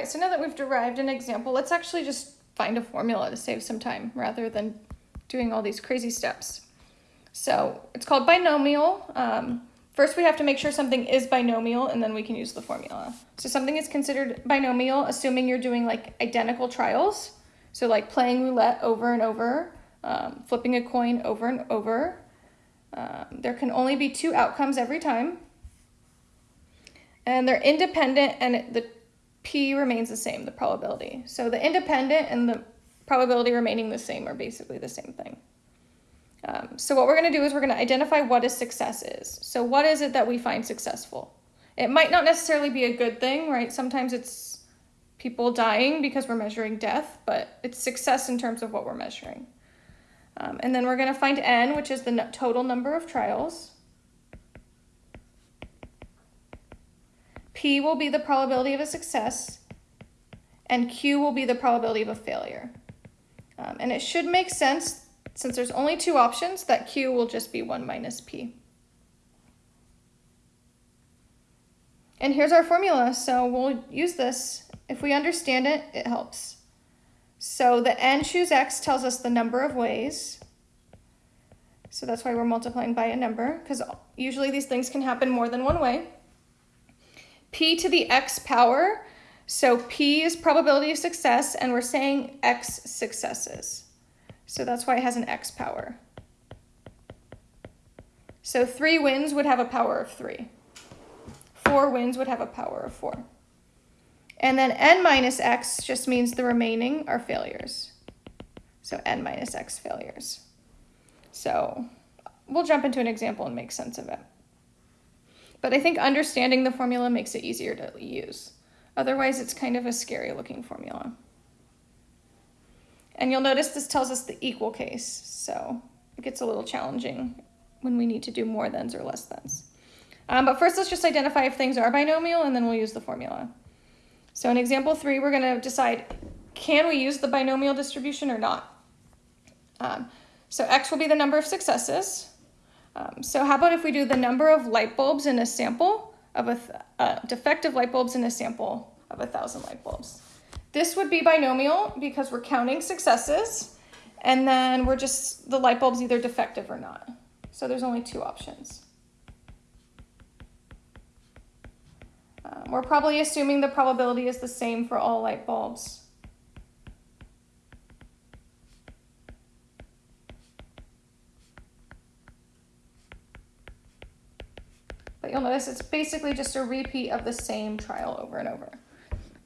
right, so now that we've derived an example, let's actually just find a formula to save some time rather than doing all these crazy steps. So it's called binomial. Um, first we have to make sure something is binomial and then we can use the formula. So something is considered binomial assuming you're doing like identical trials. So like playing roulette over and over, um, flipping a coin over and over. Um, there can only be two outcomes every time. And they're independent and the P remains the same, the probability. So the independent and the probability remaining the same are basically the same thing. Um, so what we're going to do is we're going to identify what a success is. So what is it that we find successful? It might not necessarily be a good thing, right? Sometimes it's people dying because we're measuring death, but it's success in terms of what we're measuring. Um, and then we're going to find n, which is the total number of trials. P will be the probability of a success, and Q will be the probability of a failure. Um, and it should make sense since there's only two options, that Q will just be 1 minus P. And here's our formula, so we'll use this. If we understand it, it helps. So the n choose x tells us the number of ways. So that's why we're multiplying by a number, because usually these things can happen more than one way. P to the x power, so p is probability of success, and we're saying x successes. So that's why it has an x power. So three wins would have a power of three. Four wins would have a power of four. And then n minus x just means the remaining are failures. So n minus x failures. So we'll jump into an example and make sense of it. But I think understanding the formula makes it easier to use. Otherwise, it's kind of a scary looking formula. And you'll notice this tells us the equal case, so it gets a little challenging when we need to do more thans or less thans. Um, but first, let's just identify if things are binomial, and then we'll use the formula. So in example three, we're going to decide, can we use the binomial distribution or not? Um, so x will be the number of successes. Um, so how about if we do the number of light bulbs in a sample of a uh, defective light bulbs in a sample of a thousand light bulbs? This would be binomial because we're counting successes and then we're just, the light bulb's either defective or not. So there's only two options. Um, we're probably assuming the probability is the same for all light bulbs. But you'll notice it's basically just a repeat of the same trial over and over.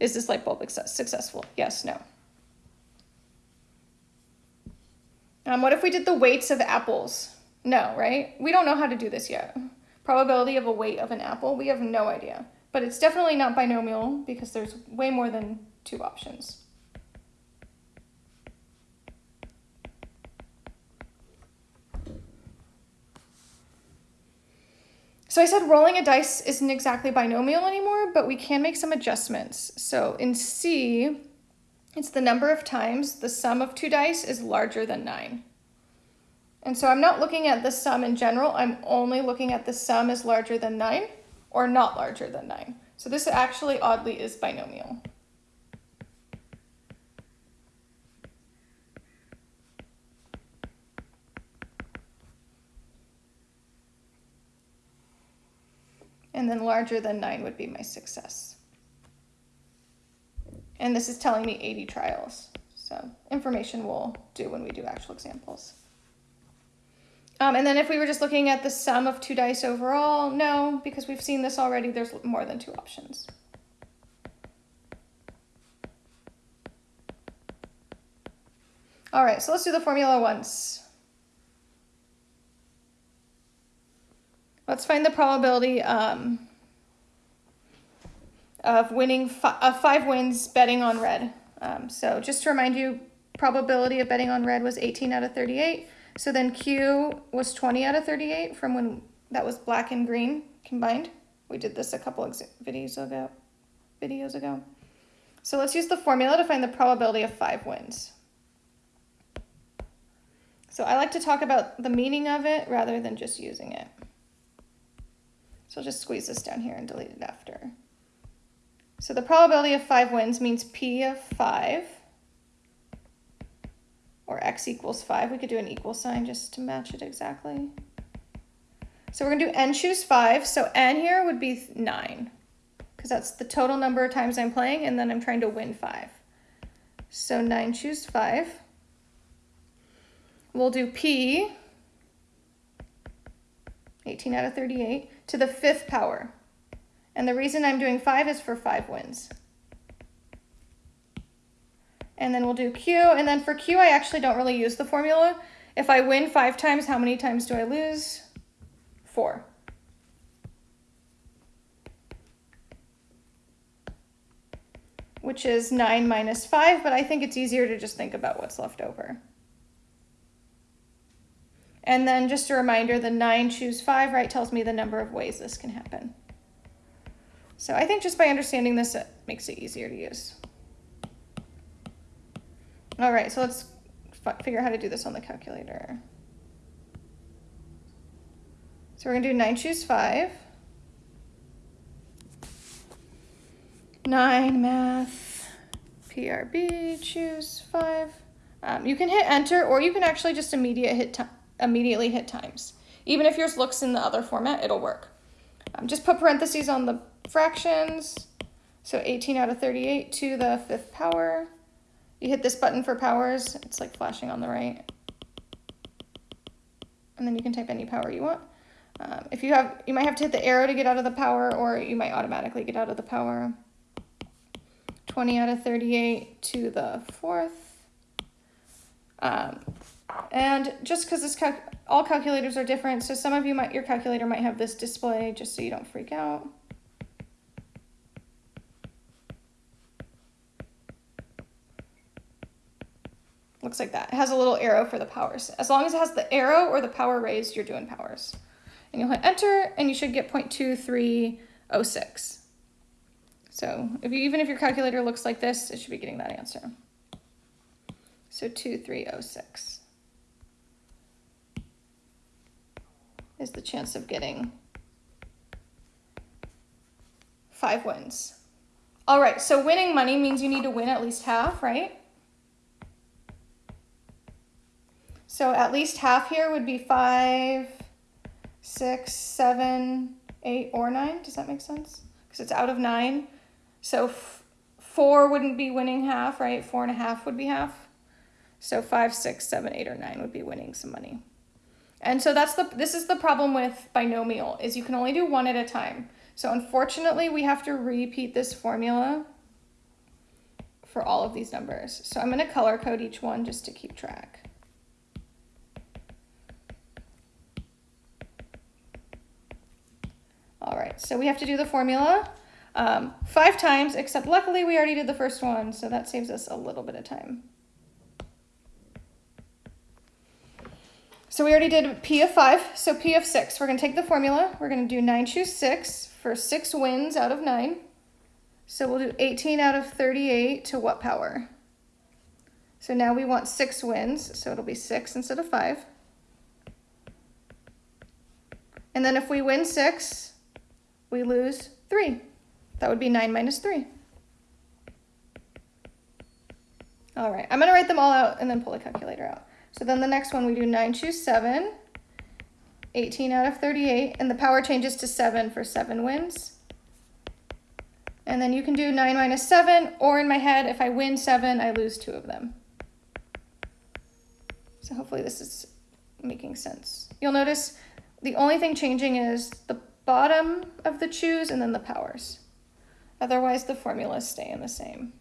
Is this light bulb successful? Yes, no. Um, what if we did the weights of apples? No, right? We don't know how to do this yet. Probability of a weight of an apple, we have no idea. But it's definitely not binomial because there's way more than two options. So I said rolling a dice isn't exactly binomial anymore, but we can make some adjustments. So in C, it's the number of times the sum of two dice is larger than nine. And so I'm not looking at the sum in general, I'm only looking at the sum is larger than nine or not larger than nine. So this actually oddly is binomial. And then larger than 9 would be my success. And this is telling me 80 trials. So information we'll do when we do actual examples. Um, and then if we were just looking at the sum of two dice overall, no, because we've seen this already, there's more than two options. All right, so let's do the formula once. Let's find the probability um, of winning fi uh, five wins betting on red. Um, so just to remind you, probability of betting on red was 18 out of 38. So then Q was 20 out of 38 from when that was black and green combined. We did this a couple of videos ago. Videos ago. So let's use the formula to find the probability of five wins. So I like to talk about the meaning of it rather than just using it. So I'll just squeeze this down here and delete it after. So the probability of five wins means P of five or X equals five. We could do an equal sign just to match it exactly. So we're gonna do N choose five. So N here would be nine because that's the total number of times I'm playing and then I'm trying to win five. So nine choose five. We'll do P, 18 out of 38, to the fifth power. And the reason I'm doing five is for five wins. And then we'll do Q, and then for Q, I actually don't really use the formula. If I win five times, how many times do I lose? Four. Which is nine minus five, but I think it's easier to just think about what's left over. And then just a reminder, the nine choose five, right, tells me the number of ways this can happen. So I think just by understanding this, it makes it easier to use. All right, so let's figure out how to do this on the calculator. So we're gonna do nine choose five. Nine math, PRB, choose five. Um, you can hit enter or you can actually just immediate hit immediately hit times. Even if yours looks in the other format, it'll work. Um, just put parentheses on the fractions. So 18 out of 38 to the fifth power. You hit this button for powers. It's like flashing on the right. And then you can type any power you want. Um, if you have, you might have to hit the arrow to get out of the power or you might automatically get out of the power. 20 out of 38 to the fourth. Um, and just because this cal all calculators are different, so some of you might, your calculator might have this display just so you don't freak out. Looks like that. It has a little arrow for the powers. As long as it has the arrow or the power raised, you're doing powers. And you'll hit enter and you should get 0.2306. So if you, even if your calculator looks like this, it should be getting that answer. So 2306 is the chance of getting five wins. All right, so winning money means you need to win at least half, right? So at least half here would be five, six, seven, eight, or nine. Does that make sense? Because it's out of nine. So four wouldn't be winning half, right? Four and a half would be half. So five, six, seven, eight, or nine would be winning some money. And so that's the, this is the problem with binomial, is you can only do one at a time. So unfortunately, we have to repeat this formula for all of these numbers. So I'm gonna color code each one just to keep track. All right, so we have to do the formula um, five times, except luckily we already did the first one, so that saves us a little bit of time. So we already did P of five, so P of six. We're gonna take the formula, we're gonna do nine choose six for six wins out of nine. So we'll do 18 out of 38 to what power? So now we want six wins, so it'll be six instead of five. And then if we win six, we lose 3. That would be 9 minus 3. All right, I'm going to write them all out and then pull the calculator out. So then the next one we do 9 choose 7, 18 out of 38, and the power changes to 7 for 7 wins. And then you can do 9 minus 7, or in my head, if I win 7, I lose 2 of them. So hopefully this is making sense. You'll notice the only thing changing is the bottom of the choose and then the powers. Otherwise the formulas stay in the same.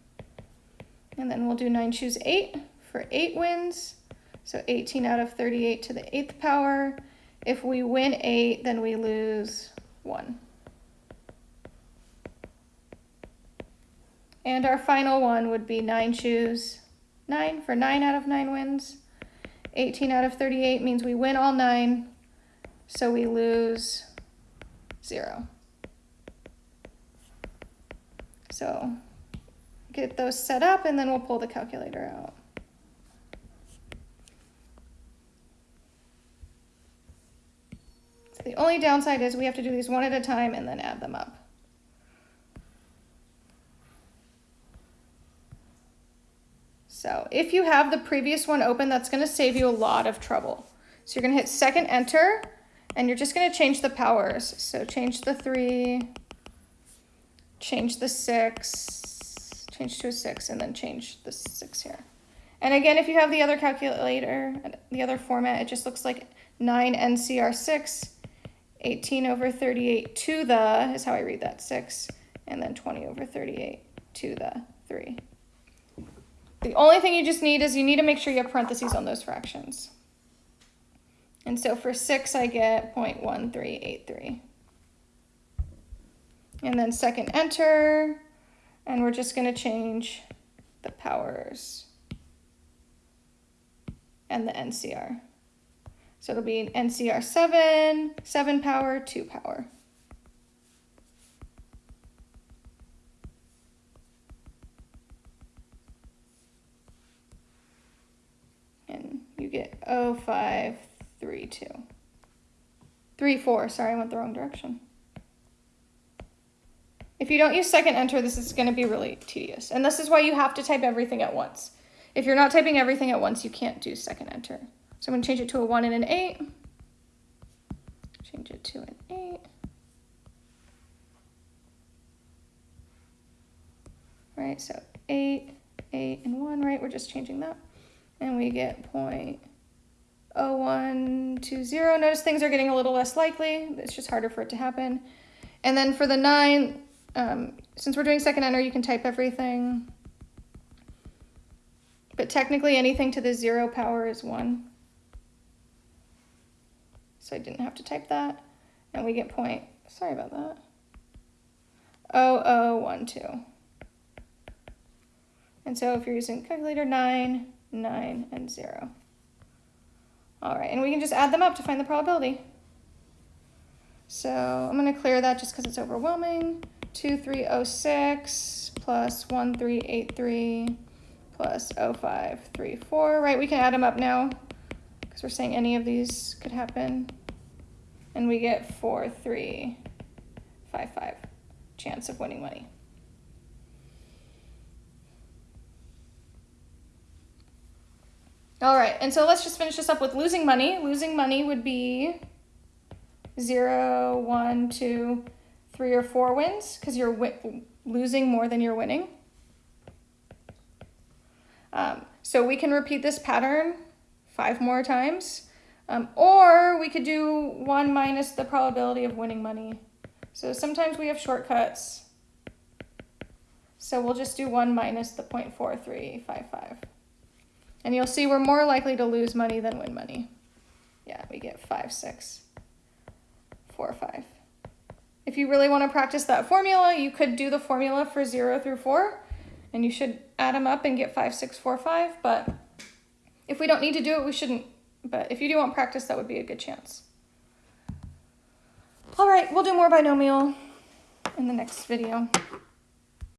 And then we'll do 9 choose 8 for 8 wins. So 18 out of 38 to the 8th power. If we win 8, then we lose 1. And our final one would be 9 choose 9 for 9 out of 9 wins. 18 out of 38 means we win all 9, so we lose zero. So get those set up and then we'll pull the calculator out. only downside is we have to do these one at a time and then add them up. So if you have the previous one open, that's gonna save you a lot of trouble. So you're gonna hit second enter and you're just gonna change the powers. So change the three, change the six, change to a six, and then change the six here. And again, if you have the other calculator, the other format, it just looks like 9NCR6 18 over 38 to the, is how I read that, 6, and then 20 over 38 to the 3. The only thing you just need is you need to make sure you have parentheses on those fractions. And so for 6, I get 0.1383. And then second enter, and we're just going to change the powers and the NCR. So it'll be an NCR 7, 7 power, 2 power. And you get 0532. 3, 4, sorry, I went the wrong direction. If you don't use second enter, this is going to be really tedious. And this is why you have to type everything at once. If you're not typing everything at once, you can't do second enter. So I'm to change it to a 1 and an 8. Change it to an 8. Right, so 8, 8, and 1, right? We're just changing that. And we get point oh one two zero. Notice things are getting a little less likely. It's just harder for it to happen. And then for the 9, um, since we're doing second enter, you can type everything. But technically anything to the 0 power is 1 I didn't have to type that. And we get point, sorry about that, 0012. And so if you're using calculator 9, 9, and 0. All right, and we can just add them up to find the probability. So I'm going to clear that just because it's overwhelming. 2306 plus 1383 plus 0534, right? We can add them up now because we're saying any of these could happen. And we get 4, 3, 5, 5 chance of winning money. All right, and so let's just finish this up with losing money. Losing money would be 0, 1, 2, 3, or 4 wins because you're losing more than you're winning. Um, so we can repeat this pattern five more times. Um, or we could do 1 minus the probability of winning money. So sometimes we have shortcuts. So we'll just do 1 minus the 0.4355. And you'll see we're more likely to lose money than win money. Yeah, we get 5, 6, 4, 5. If you really want to practice that formula, you could do the formula for 0 through 4, and you should add them up and get 5, 6, 4, 5, but if we don't need to do it, we shouldn't. But if you do want practice, that would be a good chance. All right, we'll do more binomial in the next video.